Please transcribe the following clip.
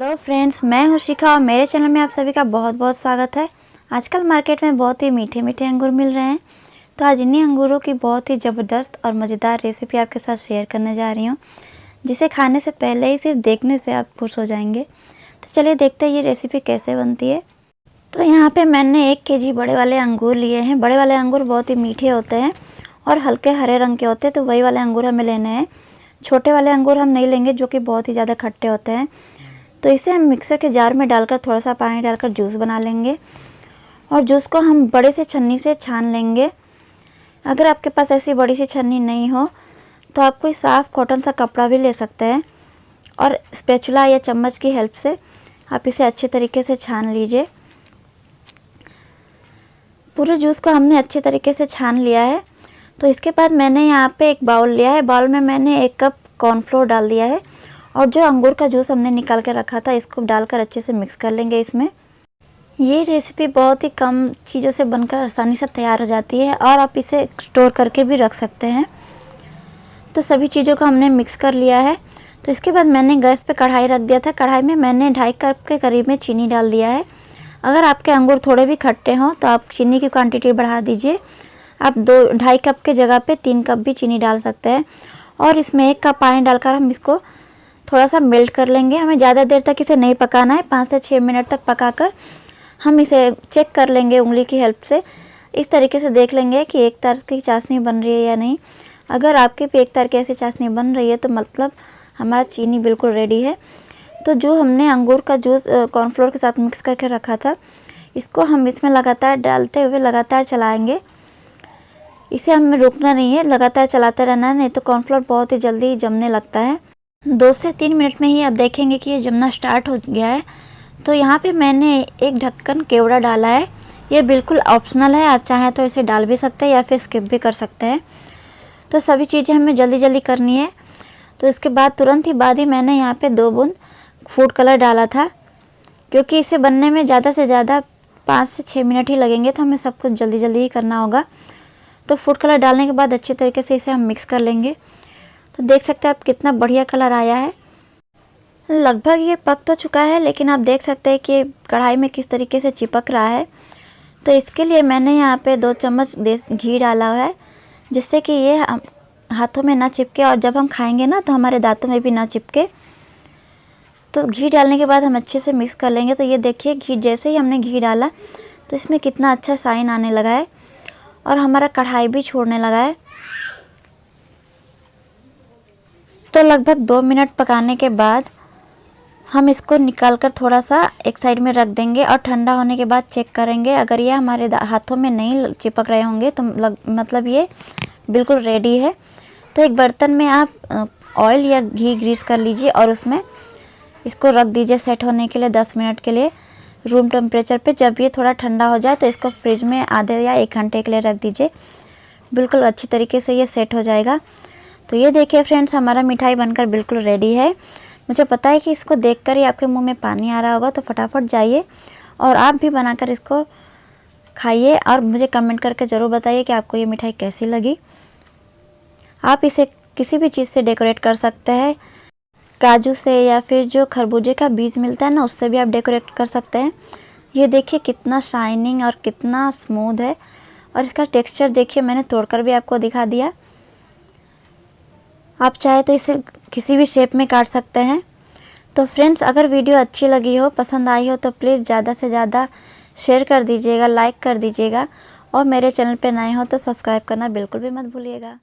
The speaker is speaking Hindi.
हेलो फ्रेंड्स मैं हूँ शिखा और मेरे चैनल में आप सभी का बहुत बहुत स्वागत है। आजकल मार्केट में बहुत ही मीठे मीठे अंगूर मिल रहे हैं। तो आज इन्हीं अंगूरों की बहुत ही ज़बरदस्त और मज़ेदार रेसिपी आपके साथ शेयर करने जा रही हूँ, जिसे खाने से पहले ही सिर्फ़ देखने से आप खुश हो जाएँगे। तो चलिए देखते हैं ये रेसिपी कैसे बनती है। तो यहाँ पर मैंने एक के बड़े वाले अंगूर लिए हैं। बड़े वाले अंगूर बहुत ही मीठे होते हैं और हल्के हरे रंग के होते हैं। तो वही वाले अंगूर हमें लेने हैं। छोटे वाले अंगूर हम नहीं लेंगे, जो कि बहुत ही ज़्यादा खट्टे होते हैं। तो इसे हम मिक्सर के जार में डालकर थोड़ा सा पानी डालकर जूस बना लेंगे। और जूस को हम बड़े से छन्नी से छान लेंगे। अगर आपके पास ऐसी बड़ी सी छन्नी नहीं हो तो आप कोई साफ़ कॉटन सा कपड़ा भी ले सकते हैं। और स्पेचुला या चम्मच की हेल्प से आप इसे अच्छे तरीके से छान लीजिए। पूरे जूस को हमने अच्छे तरीके से छान लिया है। तो इसके बाद मैंने यहाँ पे एक बाउल लिया है। बाउल में मैंने एक कप कॉर्नफ्लोर डाल दिया है। और जो अंगूर का जूस हमने निकाल के रखा था, इसको डालकर अच्छे से मिक्स कर लेंगे इसमें। ये रेसिपी बहुत ही कम चीज़ों से बनकर आसानी से तैयार हो जाती है और आप इसे स्टोर करके भी रख सकते हैं। तो सभी चीज़ों को हमने मिक्स कर लिया है। तो इसके बाद मैंने गैस पे कढ़ाई रख दिया था। कढ़ाई में मैंने ढाई कप के करीब में चीनी डाल दिया है। अगर आपके अंगूर थोड़े भी खट्टे हों तो आप चीनी की क्वांटिटी बढ़ा दीजिए। आप दो, ढाई कप के जगह पे तीन कप भी चीनी डाल सकते हैं। और इसमें एक कप पानी डालकर हम इसको थोड़ा सा मेल्ट कर लेंगे। हमें ज़्यादा देर तक इसे नहीं पकाना है। पाँच से छः मिनट तक पकाकर हम इसे चेक कर लेंगे उंगली की हेल्प से। इस तरीके से देख लेंगे कि एक तार की चाशनी बन रही है या नहीं। अगर आपके भी एक तार की ऐसी चाशनी बन रही है तो मतलब हमारा चीनी बिल्कुल रेडी है। तो जो हमने अंगूर का जूस कॉर्नफ्लोर के साथ मिक्स करके रखा था, इसको हम इसमें लगातार डालते हुए लगातार चलाएँगे। इसे हमें रुकना नहीं है। लगातार चलाते रहना है, नहीं तो कॉर्नफ्लोर बहुत ही जल्दी जमने लगता है। दो से तीन मिनट में ही आप देखेंगे कि ये जमना स्टार्ट हो गया है। तो यहाँ पे मैंने एक ढक्कन केवड़ा डाला है। ये बिल्कुल ऑप्शनल है, आप चाहें तो इसे डाल भी सकते हैं या फिर स्किप भी कर सकते हैं। तो सभी चीज़ें हमें जल्दी जल्दी करनी है। तो इसके बाद, तुरंत ही बाद ही मैंने यहाँ पे दो बूंद फ़ूड कलर डाला था। क्योंकि इसे बनने में ज़्यादा से ज़्यादा पाँच से छः मिनट ही लगेंगे तो हमें सब कुछ जल्दी जल्दी ही करना होगा। तो फ़ूड कलर डालने के बाद अच्छे तरीके से इसे हम मिक्स कर लेंगे। तो देख सकते हैं आप कितना बढ़िया कलर आया है। लगभग ये पक तो चुका है, लेकिन आप देख सकते हैं कि कढ़ाई में किस तरीके से चिपक रहा है। तो इसके लिए मैंने यहाँ पे दो चम्मच घी डाला हुआ है, जिससे कि ये हाथों में ना चिपके और जब हम खाएँगे ना तो हमारे दांतों में भी ना चिपके। तो घी डालने के बाद हम अच्छे से मिक्स कर लेंगे। तो ये देखिए, घी जैसे ही हमने घी डाला तो इसमें कितना अच्छा साइन आने लगा है और हमारा कढ़ाई भी छोड़ने लगा है। तो लगभग दो मिनट पकाने के बाद हम इसको निकाल कर थोड़ा सा एक साइड में रख देंगे और ठंडा होने के बाद चेक करेंगे। अगर ये हमारे हाथों में नहीं चिपक रहे होंगे तो लग, मतलब ये बिल्कुल रेडी है। तो एक बर्तन में आप ऑयल या घी ग्रीस कर लीजिए और उसमें इसको रख दीजिए सेट होने के लिए 10 मिनट के लिए रूम टेम्परेचर पे। जब ये थोड़ा ठंडा हो जाए तो इसको फ्रिज में आधे या एक घंटे के लिए रख दीजिए। बिल्कुल अच्छी तरीके से ये सेट हो जाएगा। तो ये देखिए फ्रेंड्स हमारा मिठाई बनकर बिल्कुल रेडी है। मुझे पता है कि इसको देखकर ही आपके मुँह में पानी आ रहा होगा तो फटाफट जाइए और आप भी बनाकर इसको खाइए और मुझे कमेंट करके ज़रूर बताइए कि आपको ये मिठाई कैसी लगी। आप इसे किसी भी चीज़ से डेकोरेट कर सकते हैं। काजू से या फिर जो खरबूजे का बीज मिलता है ना, उससे भी आप डेकोरेट कर सकते हैं। ये देखिए कितना शाइनिंग और कितना स्मूथ है। और इसका टेक्सचर देखिए, मैंने तोड़कर भी आपको दिखा दिया। आप चाहे तो इसे किसी भी शेप में काट सकते हैं। तो फ्रेंड्स अगर वीडियो अच्छी लगी हो, पसंद आई हो तो प्लीज़ ज़्यादा से ज़्यादा शेयर कर दीजिएगा लाइक कर दीजिएगा। और मेरे चैनल पर नए हो तो सब्सक्राइब करना बिल्कुल भी मत भूलिएगा।